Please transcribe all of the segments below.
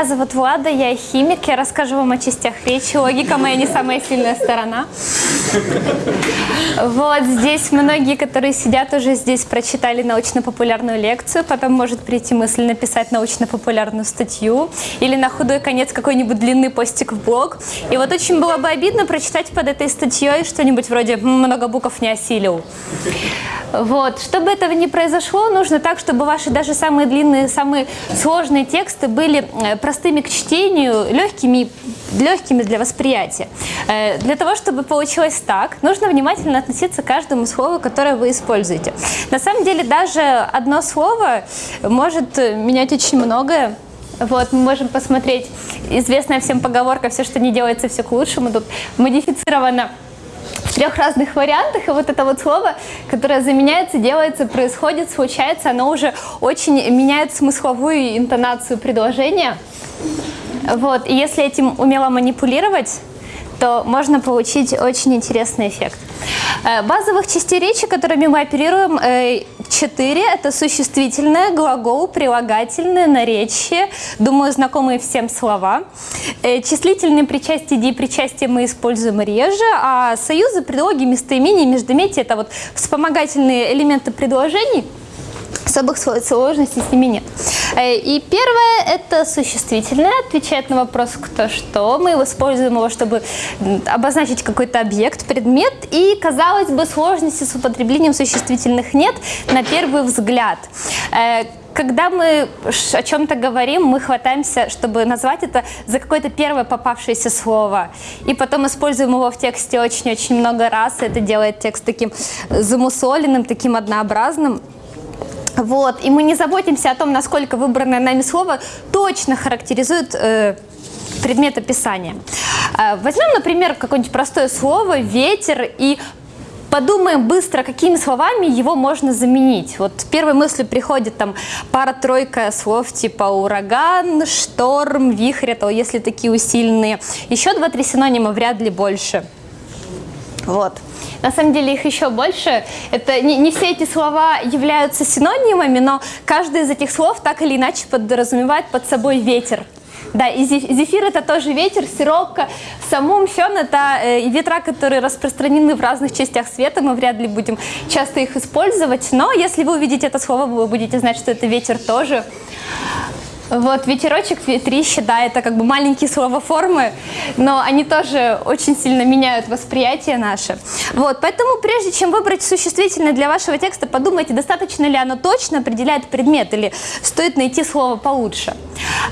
меня зовут Влада, я химик, я расскажу вам о частях речи. Логика моя не самая сильная сторона. Вот здесь многие, которые сидят уже здесь, прочитали научно-популярную лекцию, потом может прийти мысль написать научно-популярную статью или на худой конец какой-нибудь длинный постик в блог. И вот очень было бы обидно прочитать под этой статьей что-нибудь вроде «много букв не осилил». Вот. Чтобы этого не произошло, нужно так, чтобы ваши даже самые длинные, самые сложные тексты были э, простыми к чтению, легкими, легкими для восприятия. Э, для того, чтобы получилось так, нужно внимательно относиться к каждому слову, которое вы используете. На самом деле даже одно слово может менять очень многое. Вот, мы можем посмотреть известная всем поговорка «все, что не делается, все к лучшему». Тут модифицировано трех разных вариантах, и вот это вот слово, которое заменяется, делается, происходит, случается, оно уже очень меняет смысловую интонацию предложения. Вот, и если этим умело манипулировать, то можно получить очень интересный эффект. Э, базовых частей речи, которыми мы оперируем, э, четыре. Это существительное, глагол, прилагательное, наречие. Думаю, знакомые всем слова. Э, числительные причастия, ди причастия мы используем реже, а союзы, предлоги, местоимения, междометия – это вот вспомогательные элементы предложений – особых сложностей с ними нет. Э, и первое – это существительное, отвечает на вопрос «кто что». Мы используем его, чтобы обозначить какой-то объект, предмет, и, казалось бы, сложности с употреблением существительных нет на первый взгляд э, когда мы о чем-то говорим, мы хватаемся, чтобы назвать это за какое-то первое попавшееся слово. И потом используем его в тексте очень-очень много раз. И это делает текст таким замусоленным, таким однообразным. Вот. И мы не заботимся о том, насколько выбранное нами слово точно характеризует э, предмет описания. Э, возьмем, например, какое-нибудь простое слово «ветер» и подумаем быстро, какими словами его можно заменить. Вот первой мыслью приходит там пара-тройка слов типа ураган, шторм, вихрь, то если такие усиленные. Еще два-три синонима вряд ли больше. Вот. На самом деле их еще больше. Это не, не все эти слова являются синонимами, но каждый из этих слов так или иначе подразумевает под собой ветер. Да, и зефир это тоже ветер, сиропка. Самум фен это э, ветра, которые распространены в разных частях света. Мы вряд ли будем часто их использовать, но если вы увидите это слово, вы будете знать, что это ветер тоже. Вот, ветерочек, ветрище, да, это как бы маленькие словоформы, но они тоже очень сильно меняют восприятие наше. Вот, поэтому прежде чем выбрать существительное для вашего текста, подумайте, достаточно ли оно точно определяет предмет или стоит найти слово получше.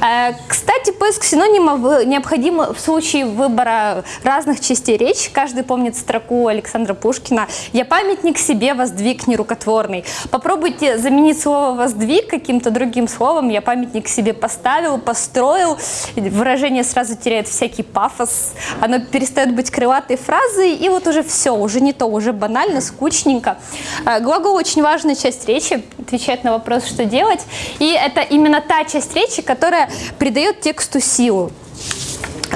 Э, кстати, поиск синонимов необходим в случае выбора разных частей речи. Каждый помнит строку Александра Пушкина «Я памятник себе воздвиг нерукотворный». Попробуйте заменить слово «воздвиг» каким-то другим словом «Я памятник себе себе поставил, построил, выражение сразу теряет всякий пафос, оно перестает быть крылатой фразой, и вот уже все, уже не то, уже банально, скучненько. Э, глагол очень важная часть речи, отвечает на вопрос, что делать, и это именно та часть речи, которая придает тексту силу.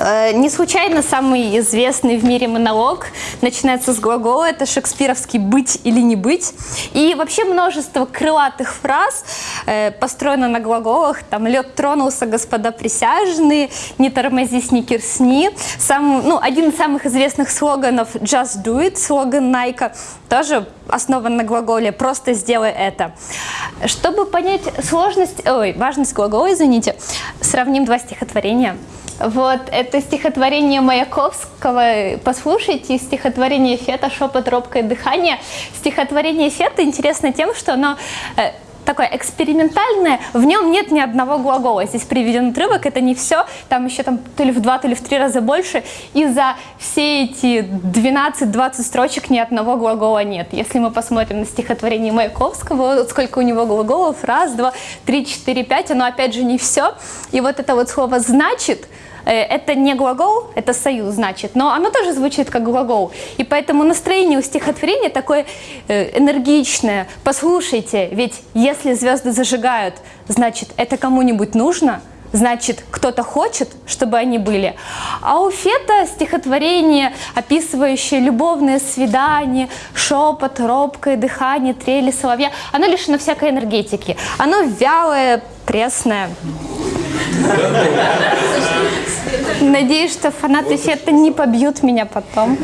Э, не случайно самый известный в мире монолог начинается с глагола, это шекспировский «быть или не быть». И вообще множество крылатых фраз э, построено на глаголах. Там «лед тронулся, господа присяжные», «не тормозись, не кирсни». Сам, ну, один из самых известных слоганов «just do it», слоган Nike, тоже основан на глаголе «просто сделай это». Чтобы понять сложность, ой, важность глагола, извините, сравним два стихотворения – вот, это стихотворение Маяковского. Послушайте стихотворение Фета «Шепот, робкое дыхание». Стихотворение Фета интересно тем, что оно э, такое экспериментальное, в нем нет ни одного глагола. Здесь приведен отрывок, это не все, там еще там то ли в два, то ли в три раза больше, и за все эти 12-20 строчек ни одного глагола нет. Если мы посмотрим на стихотворение Маяковского, вот сколько у него глаголов, раз, два, три, четыре, пять, оно опять же не все. И вот это вот слово «значит», это не глагол, это союз, значит, но оно тоже звучит как глагол. И поэтому настроение у стихотворения такое э, энергичное. Послушайте, ведь если звезды зажигают, значит, это кому-нибудь нужно, значит, кто-то хочет, чтобы они были. А у Фета стихотворение, описывающее любовное свидание, шепот, робкое дыхание, трели соловья, оно лишено всякой энергетики. Оно вялое, пресное. Надеюсь, что фанаты фета не побьют меня потом.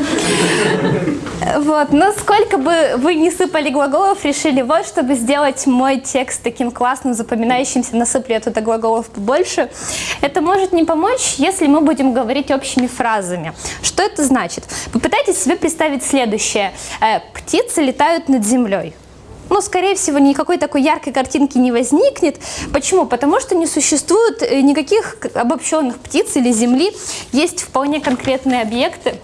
Вот, но сколько бы вы не сыпали глаголов, решили вот, чтобы сделать мой текст таким классным, запоминающимся, насыплю я туда глаголов побольше. Это может не помочь, если мы будем говорить общими фразами. Что это значит? Попытайтесь себе представить следующее. Э, птицы летают над землей ну, скорее всего, никакой такой яркой картинки не возникнет. Почему? Потому что не существует э, никаких обобщенных птиц или земли. Есть вполне конкретные объекты.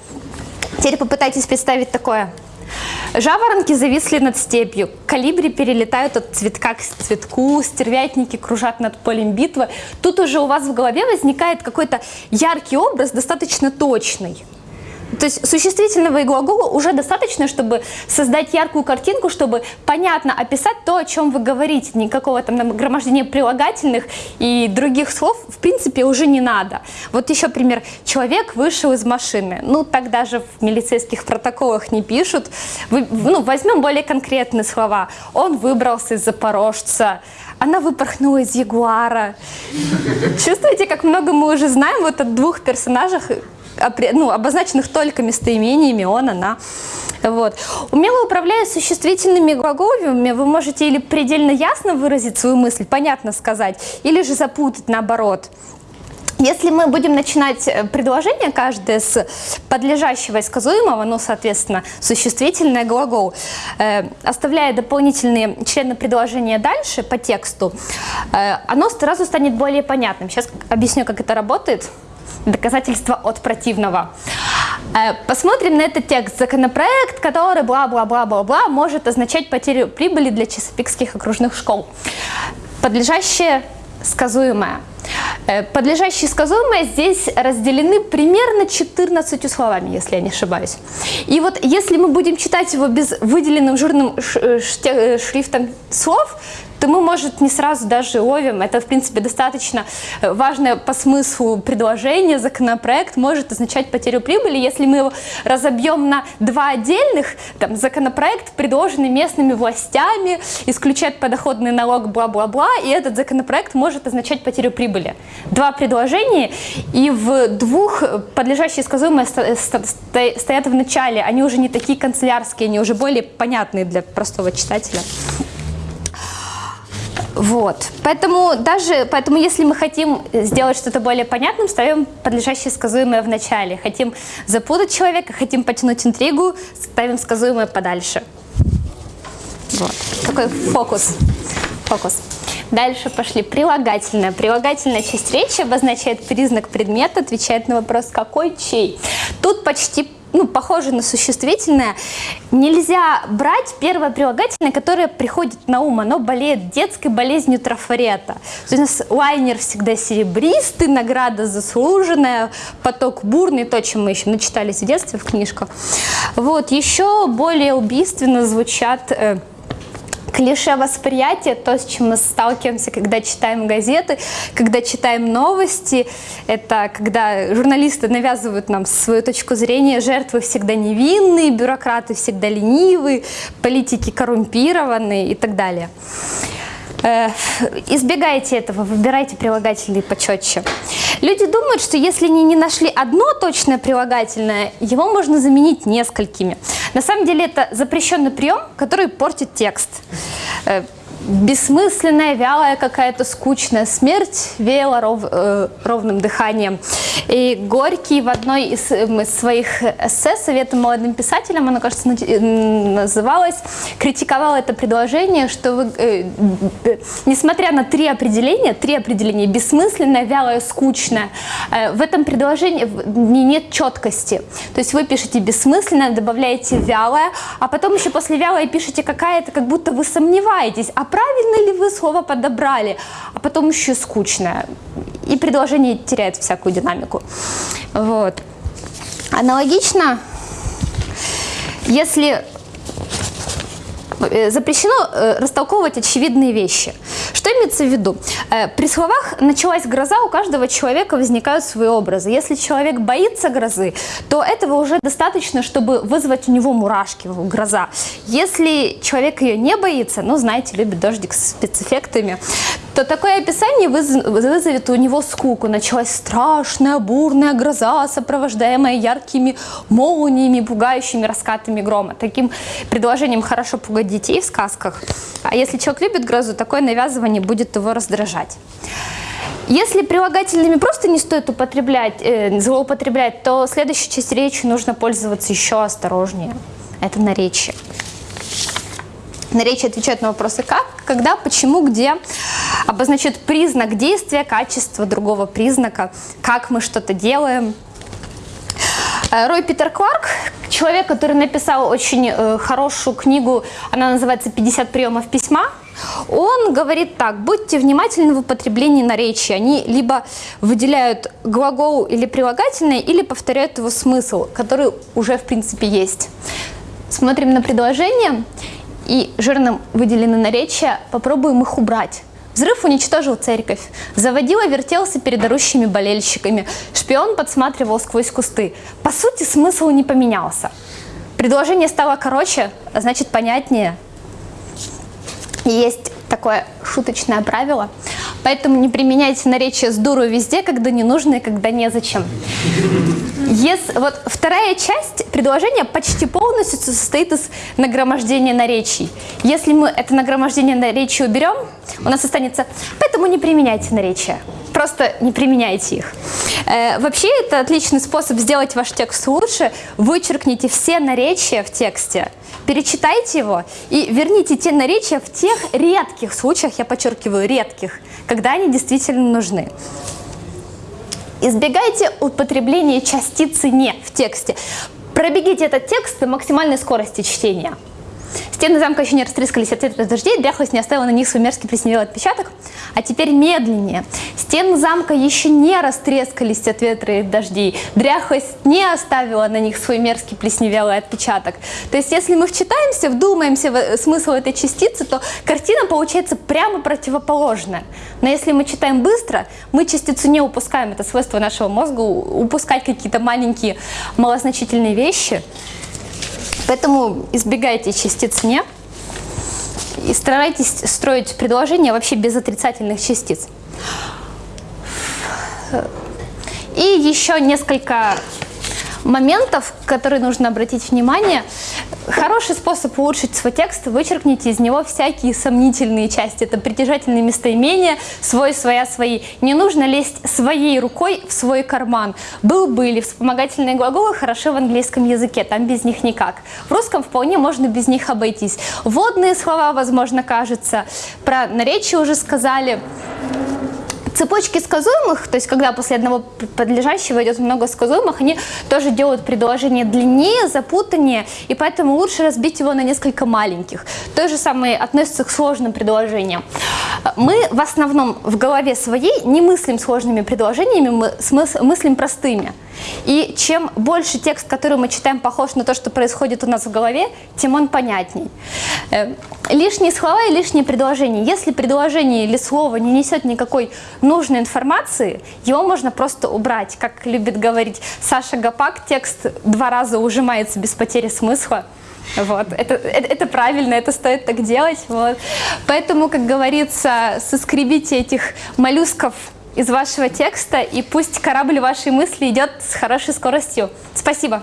Теперь попытайтесь представить такое. Жаворонки зависли над степью, калибри перелетают от цветка к цветку, стервятники кружат над полем битвы. Тут уже у вас в голове возникает какой-то яркий образ, достаточно точный. То есть существительного и глагола уже достаточно, чтобы создать яркую картинку, чтобы понятно описать то, о чем вы говорите. Никакого там нагромождения прилагательных и других слов в принципе уже не надо. Вот еще пример. Человек вышел из машины. Ну, так даже в милицейских протоколах не пишут. Вы, ну, возьмем более конкретные слова. Он выбрался из Запорожца она выпорхнула из Ягуара. Чувствуете, как много мы уже знаем вот о двух персонажах, ну, обозначенных только местоимениями он, она. Вот. Умело управляя существительными глаголами, вы можете или предельно ясно выразить свою мысль, понятно сказать, или же запутать наоборот. Если мы будем начинать э, предложение каждое с подлежащего и сказуемого, ну, соответственно, существительное глагол, э, оставляя дополнительные члены предложения дальше по тексту, э, оно сразу станет более понятным. Сейчас объясню, как это работает доказательства от противного. Э, посмотрим на этот текст. Законопроект, который бла-бла-бла-бла-бла может означать потерю прибыли для часопикских окружных школ. Подлежащее сказуемое. Э, подлежащие сказуемые здесь разделены примерно 14 словами, если я не ошибаюсь. И вот если мы будем читать его без выделенным жирным э, шрифтом слов, то мы, может, не сразу даже ловим. Это, в принципе, достаточно э, важное по смыслу предложение. Законопроект может означать потерю прибыли. Если мы его разобьем на два отдельных, там, законопроект, предложенный местными властями, исключает подоходный налог, бла-бла-бла, и этот законопроект может означать потерю прибыли. Два предложения, и в двух подлежащие сказуемые стоят в начале. Они уже не такие канцелярские, они уже более понятные для простого читателя. Вот. Поэтому даже, поэтому если мы хотим сделать что-то более понятным, ставим подлежащее сказуемое в начале. Хотим запутать человека, хотим потянуть интригу, ставим сказуемое подальше. Вот. Такой фокус. Фокус. Дальше пошли прилагательное. Прилагательная часть речи обозначает признак предмета, отвечает на вопрос «какой, чей?». Тут почти ну, похоже на существительное, нельзя брать первое прилагательное, которое приходит на ум, оно болеет детской болезнью трафарета. То есть у нас лайнер всегда серебристый, награда заслуженная, поток бурный, то, чем мы еще начитались в детстве в книжках. Вот, еще более убийственно звучат э, клише восприятия, то, с чем мы сталкиваемся, когда читаем газеты, когда читаем новости, это когда журналисты навязывают нам свою точку зрения, жертвы всегда невинные, бюрократы всегда ленивые, политики коррумпированные и так далее. Э, избегайте этого, выбирайте прилагательные почетче. Люди думают, что если они не нашли одно точное прилагательное, его можно заменить несколькими. На самом деле это запрещенный прием, который портит текст. Э, бессмысленная, вялая какая-то скучная смерть веяла ров, э, ровным дыханием. И Горький в одной из, из своих эссе «Советы молодым писателям», она, кажется, называлась, критиковала это предложение, что вы, э, э, несмотря на три определения, три определения, бессмысленная, вялая, скучная, э, в этом предложении нет четкости. То есть вы пишете бессмысленное, добавляете вялое, а потом еще после вялое пишете какая-то, как будто вы сомневаетесь, а правильно ли вы слово подобрали, а потом еще скучное. И предложение теряет всякую динамику. Вот. Аналогично, если запрещено э, растолковывать очевидные вещи. Что имеется в виду? Э, при словах «началась гроза» у каждого человека возникают свои образы. Если человек боится грозы, то этого уже достаточно, чтобы вызвать у него мурашки, гроза. Если человек ее не боится, ну, знаете, любит дождик с спецэффектами, то такое описание вызовет у него скуку. Началась страшная бурная гроза, сопровождаемая яркими молниями, пугающими раскатами грома. Таким предложением хорошо пугать детей в сказках. А если человек любит грозу, такое навязывание будет его раздражать. Если прилагательными просто не стоит употреблять, э, злоупотреблять, то следующей часть речи нужно пользоваться еще осторожнее. Это наречие. Наречие отвечает на вопросы как, когда, почему, где, обозначает признак действия, качество другого признака, как мы что-то делаем. Э, Рой Питер Кларк, человек, который написал очень э, хорошую книгу, она называется «50 приемов письма», он говорит так, будьте внимательны в употреблении наречия. Они либо выделяют глагол или прилагательное, или повторяют его смысл, который уже в принципе есть. Смотрим на предложение и жирным выделены наречия, попробуем их убрать. Взрыв уничтожил церковь. Заводила вертелся перед орущими болельщиками. Шпион подсматривал сквозь кусты. По сути, смысл не поменялся. Предложение стало короче, а значит понятнее. Есть такое шуточное правило, поэтому не применяйте наречие с дуру везде, когда не нужно и когда незачем. Если, вот вторая часть предложения почти полностью состоит из нагромождения наречий. Если мы это нагромождение наречий уберем, у нас останется «поэтому не применяйте наречия». Просто не применяйте их. Э, вообще, это отличный способ сделать ваш текст лучше. Вычеркните все наречия в тексте, перечитайте его и верните те наречия в тех редких случаях, я подчеркиваю, редких, когда они действительно нужны. Избегайте употребления частицы «не» в тексте. Пробегите этот текст на максимальной скорости чтения. Стены замка еще не растрескались от ветра дождей, дряхлость не оставила на них свой мерзкий плесневелый отпечаток. А теперь медленнее. Стены замка еще не растрескались от ветра и дождей, дряхлость не оставила на них свой мерзкий плесневелый отпечаток. То есть если мы вчитаемся, вдумаемся в смысл этой частицы, то картина получается прямо противоположная. Но если мы читаем быстро, мы частицу не упускаем. Это свойство нашего мозга упускать какие-то маленькие малозначительные вещи. Поэтому избегайте частиц «не» и старайтесь строить предложения вообще без отрицательных частиц. И еще несколько моментов, которые нужно обратить внимание. Хороший способ улучшить свой текст – вычеркните из него всякие сомнительные части. Это притяжательные местоимения, свой, своя, свои. Не нужно лезть своей рукой в свой карман. Был, были. Вспомогательные глаголы хороши в английском языке, там без них никак. В русском вполне можно без них обойтись. Водные слова, возможно, кажется. Про наречие уже сказали. Цепочки сказуемых, то есть когда после одного подлежащего идет много сказуемых, они тоже делают предложение длиннее, запутаннее, и поэтому лучше разбить его на несколько маленьких. То же самое относится к сложным предложениям. Мы в основном в голове своей не мыслим сложными предложениями, мы мыслим простыми. И чем больше текст, который мы читаем, похож на то, что происходит у нас в голове, тем он понятней. Э, лишние слова и лишние предложения. Если предложение или слово не несет никакой нужной информации, его можно просто убрать. Как любит говорить Саша Гапак, текст два раза ужимается без потери смысла. Вот. Это, это, это правильно, это стоит так делать. Вот. Поэтому, как говорится, соскребите этих моллюсков из вашего текста, и пусть корабль вашей мысли идет с хорошей скоростью. Спасибо.